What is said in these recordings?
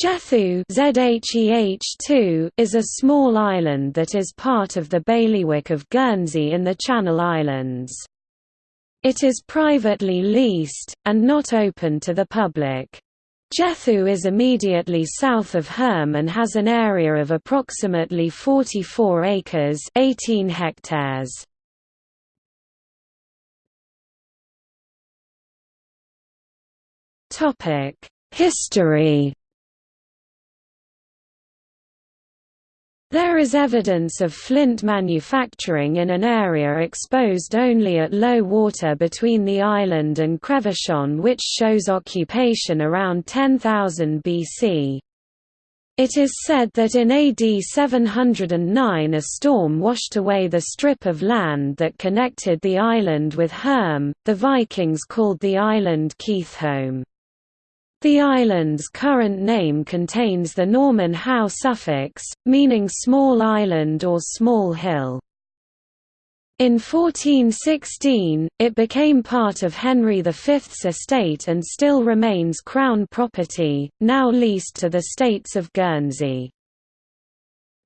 Jethou is a small island that is part of the bailiwick of Guernsey in the Channel Islands. It is privately leased, and not open to the public. Jethou is immediately south of Herm and has an area of approximately 44 acres 18 hectares. History There is evidence of flint manufacturing in an area exposed only at low water between the island and Crevichon which shows occupation around 10,000 BC. It is said that in AD 709 a storm washed away the strip of land that connected the island with Herm, the Vikings called the island Keithholm. The island's current name contains the Norman hou suffix, meaning small island or small hill. In 1416, it became part of Henry V's estate and still remains Crown property, now leased to the States of Guernsey.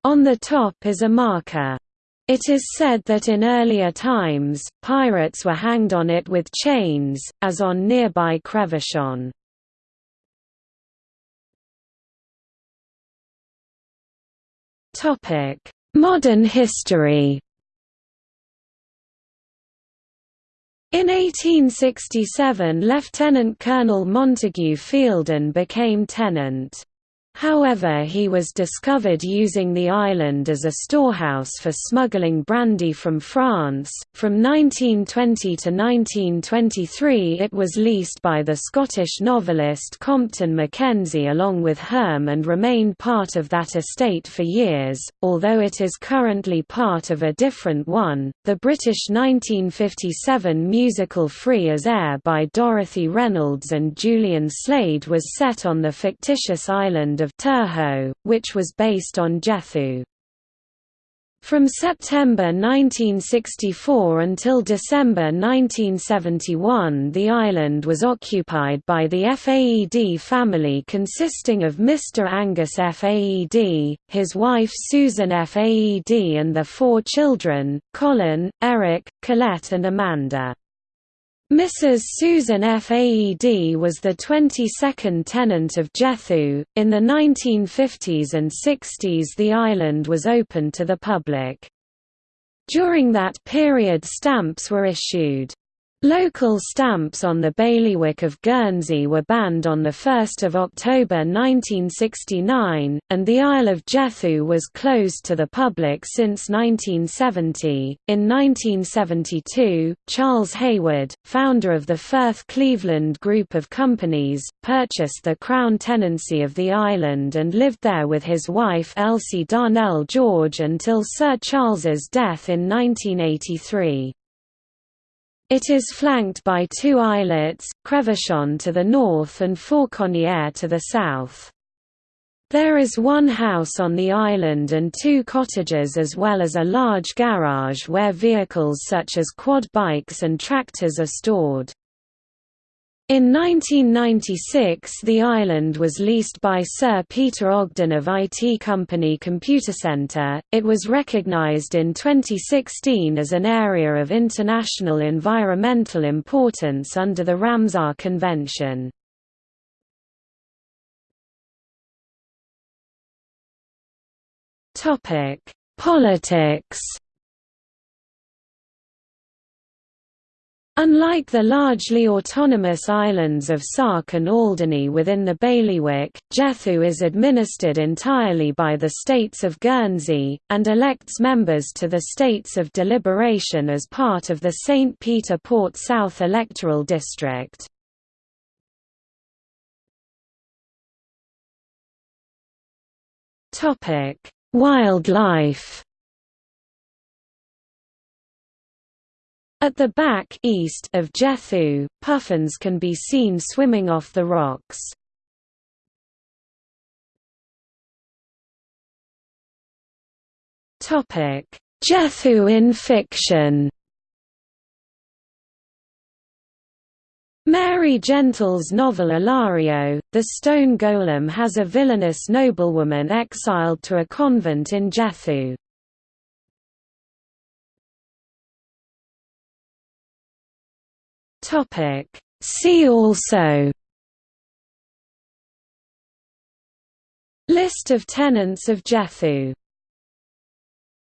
On the top is a marker. It is said that in earlier times, pirates were hanged on it with chains, as on nearby Crevichon. Topic: Modern history. In 1867 Lieutenant Colonel Montague Fielden became tenant. However he was discovered using the island as a storehouse for smuggling brandy from France. From 1920 to 1923 it was leased by the Scottish novelist Compton Mackenzie along with Herm and remained part of that estate for years, although it is currently part of a different one. The British 1957 musical Free as Air by Dorothy Reynolds and Julian Slade was set on the fictitious island of Terhou, which was based on Jethou. From September 1964 until December 1971 the island was occupied by the Faed family consisting of Mr. Angus Faed, his wife Susan Faed and their four children, Colin, Eric, Colette and Amanda. Mrs. Susan Faed was the 22nd tenant of Jethou. In the 1950s and 60s, the island was open to the public. During that period, stamps were issued. Local stamps on the bailiwick of Guernsey were banned on 1 October 1969, and the Isle of Jethou was closed to the public since 1970. In 1972, Charles Hayward, founder of the Firth Cleveland Group of Companies, purchased the Crown tenancy of the island and lived there with his wife Elsie Darnell George until Sir Charles's death in 1983. It is flanked by two islets, Crevichon to the north and Fauconniere to the south. There is one house on the island and two cottages as well as a large garage where vehicles such as quad bikes and tractors are stored. In 1996 the island was leased by Sir Peter Ogden of IT company Computacenter. It was recognized in 2016 as an area of international environmental importance under the Ramsar Convention. Topic: Politics Unlike the largely autonomous islands of Sark and Alderney within the bailiwick, Jethou is administered entirely by the States of Guernsey, and elects members to the States of Deliberation as part of the St. Peter Port South electoral district. Wildlife At the back east of Jethou, puffins can be seen swimming off the rocks. Jethou in fiction Mary Gentle's novel Ilario, the stone golem has a villainous noblewoman exiled to a convent in Jethou. See also List of tenants of Jethou